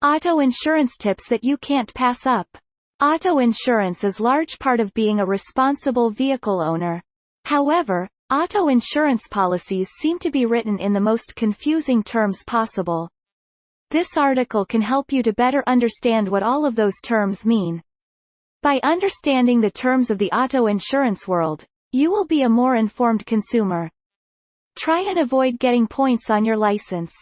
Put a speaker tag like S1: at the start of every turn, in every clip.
S1: Auto insurance tips that you can't pass up. Auto insurance is large part of being a responsible vehicle owner. However, auto insurance policies seem to be written in the most confusing terms possible. This article can help you to better understand what all of those terms mean. By understanding the terms of the auto insurance world, you will be a more informed consumer. Try and avoid getting points on your license.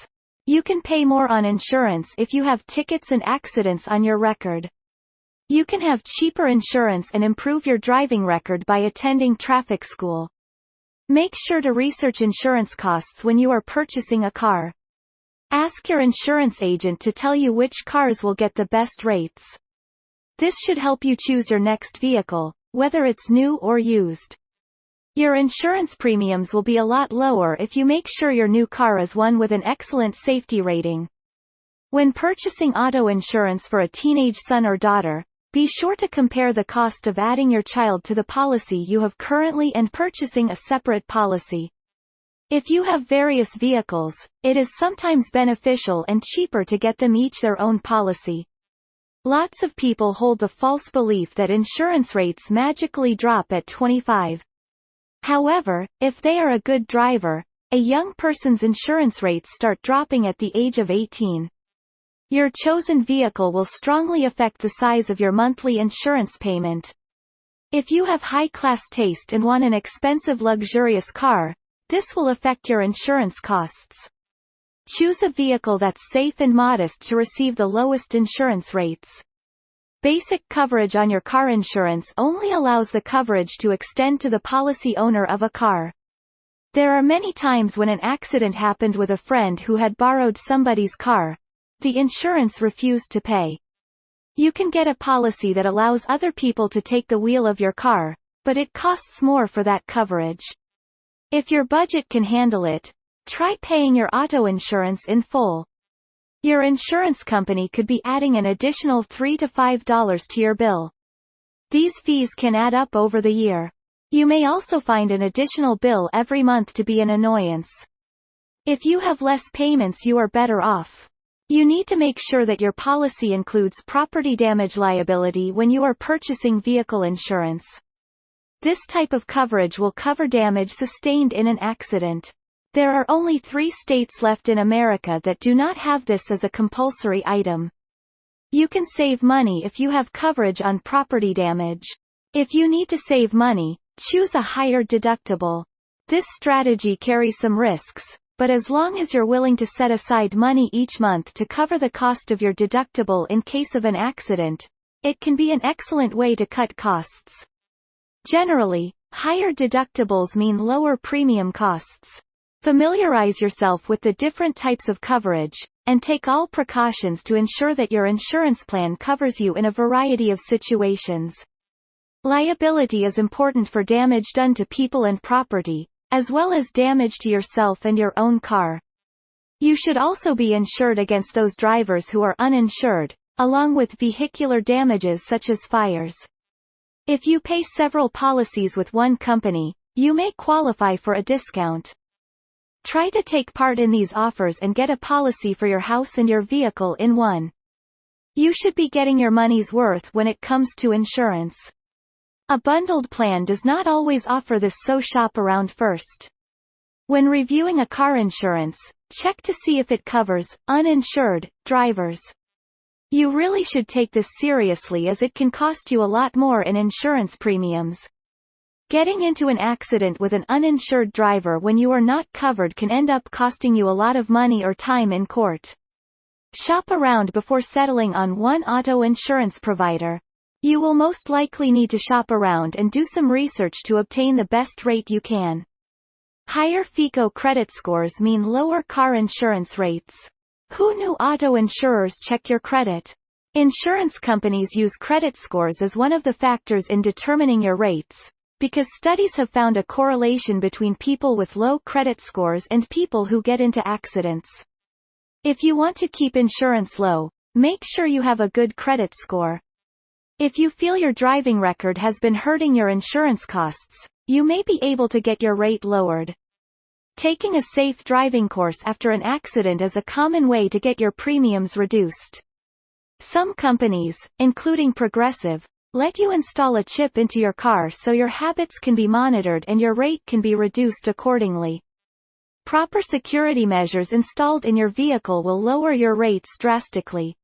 S1: You can pay more on insurance if you have tickets and accidents on your record. You can have cheaper insurance and improve your driving record by attending traffic school. Make sure to research insurance costs when you are purchasing a car. Ask your insurance agent to tell you which cars will get the best rates. This should help you choose your next vehicle, whether it's new or used. Your insurance premiums will be a lot lower if you make sure your new car is one with an excellent safety rating. When purchasing auto insurance for a teenage son or daughter, be sure to compare the cost of adding your child to the policy you have currently and purchasing a separate policy. If you have various vehicles, it is sometimes beneficial and cheaper to get them each their own policy. Lots of people hold the false belief that insurance rates magically drop at 25. However, if they are a good driver, a young person's insurance rates start dropping at the age of 18. Your chosen vehicle will strongly affect the size of your monthly insurance payment. If you have high-class taste and want an expensive luxurious car, this will affect your insurance costs. Choose a vehicle that's safe and modest to receive the lowest insurance rates. Basic coverage on your car insurance only allows the coverage to extend to the policy owner of a car. There are many times when an accident happened with a friend who had borrowed somebody's car. The insurance refused to pay. You can get a policy that allows other people to take the wheel of your car, but it costs more for that coverage. If your budget can handle it, Try paying your auto insurance in full. Your insurance company could be adding an additional 3 to $5 to your bill. These fees can add up over the year. You may also find an additional bill every month to be an annoyance. If you have less payments you are better off. You need to make sure that your policy includes property damage liability when you are purchasing vehicle insurance. This type of coverage will cover damage sustained in an accident. There are only three states left in America that do not have this as a compulsory item. You can save money if you have coverage on property damage. If you need to save money, choose a higher deductible. This strategy carries some risks, but as long as you're willing to set aside money each month to cover the cost of your deductible in case of an accident, it can be an excellent way to cut costs. Generally, higher deductibles mean lower premium costs. Familiarize yourself with the different types of coverage, and take all precautions to ensure that your insurance plan covers you in a variety of situations. Liability is important for damage done to people and property, as well as damage to yourself and your own car. You should also be insured against those drivers who are uninsured, along with vehicular damages such as fires. If you pay several policies with one company, you may qualify for a discount. Try to take part in these offers and get a policy for your house and your vehicle in one. You should be getting your money's worth when it comes to insurance. A bundled plan does not always offer this so shop around first. When reviewing a car insurance, check to see if it covers uninsured drivers. You really should take this seriously as it can cost you a lot more in insurance premiums. Getting into an accident with an uninsured driver when you are not covered can end up costing you a lot of money or time in court. Shop around before settling on one auto insurance provider. You will most likely need to shop around and do some research to obtain the best rate you can. Higher FICO credit scores mean lower car insurance rates. Who knew auto insurers check your credit? Insurance companies use credit scores as one of the factors in determining your rates, because studies have found a correlation between people with low credit scores and people who get into accidents. If you want to keep insurance low, make sure you have a good credit score. If you feel your driving record has been hurting your insurance costs, you may be able to get your rate lowered. Taking a safe driving course after an accident is a common way to get your premiums reduced. Some companies, including Progressive, let you install a chip into your car so your habits can be monitored and your rate can be reduced accordingly. Proper security measures installed in your vehicle will lower your rates drastically.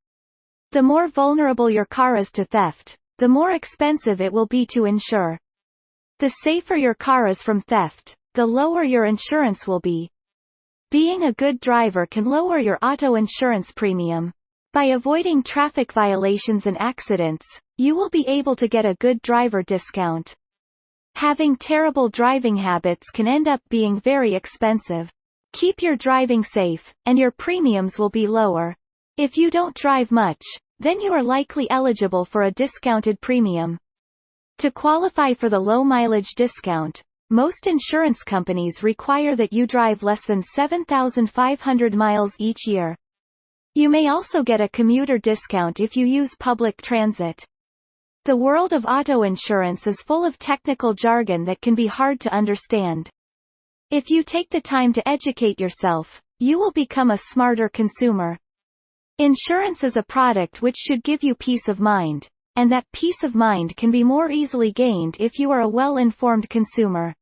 S1: The more vulnerable your car is to theft, the more expensive it will be to insure. The safer your car is from theft, the lower your insurance will be. Being a good driver can lower your auto insurance premium. By avoiding traffic violations and accidents, you will be able to get a good driver discount. Having terrible driving habits can end up being very expensive. Keep your driving safe, and your premiums will be lower. If you don't drive much, then you are likely eligible for a discounted premium. To qualify for the low mileage discount, most insurance companies require that you drive less than 7,500 miles each year. You may also get a commuter discount if you use public transit. The world of auto insurance is full of technical jargon that can be hard to understand. If you take the time to educate yourself, you will become a smarter consumer. Insurance is a product which should give you peace of mind, and that peace of mind can be more easily gained if you are a well-informed consumer.